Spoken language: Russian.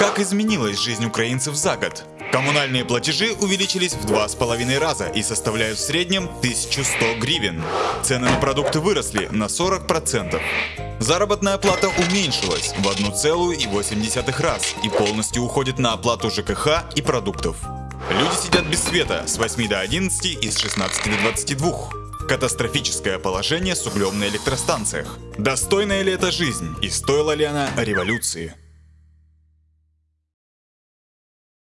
Как изменилась жизнь украинцев за год? Коммунальные платежи увеличились в два с половиной раза и составляют в среднем 1100 гривен. Цены на продукты выросли на 40%. Заработная плата уменьшилась в 1,8 раз и полностью уходит на оплату ЖКХ и продуктов. Люди сидят без света с 8 до 11 и с 16 до 22. Катастрофическое положение с углем на электростанциях. Достойная ли это жизнь и стоила ли она революции?